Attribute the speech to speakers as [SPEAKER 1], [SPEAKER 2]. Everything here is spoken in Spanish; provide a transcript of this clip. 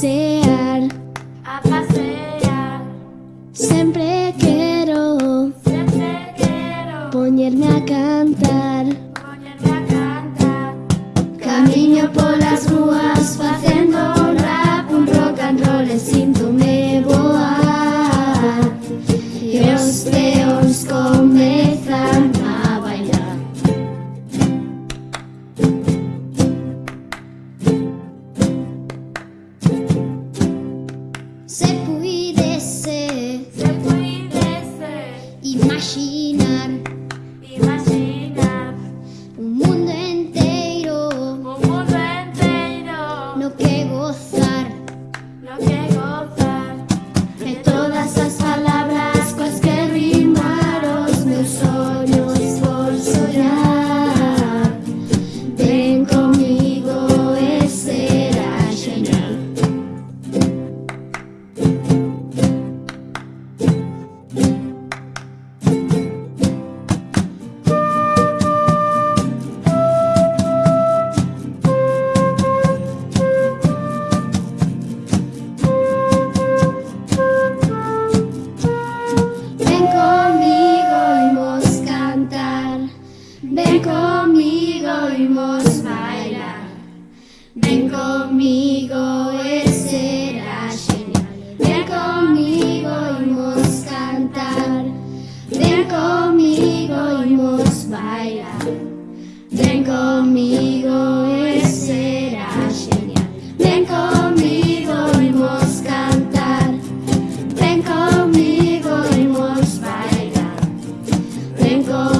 [SPEAKER 1] pasear.
[SPEAKER 2] A pasear.
[SPEAKER 1] Siempre quiero.
[SPEAKER 2] Siempre quiero.
[SPEAKER 1] Ponerme a cantar.
[SPEAKER 2] Ponerme a cantar.
[SPEAKER 1] Camino por las ruas. C'est enfermos bailan.
[SPEAKER 2] Ven conmigo, Él
[SPEAKER 1] será genial. Ven conmigo y vos cantar. Ven conmigo y vos bailar. Ven conmigo, Él será genial. Ven conmigo y vos cantar. Ven conmigo y vos bailar. Ven conmigo.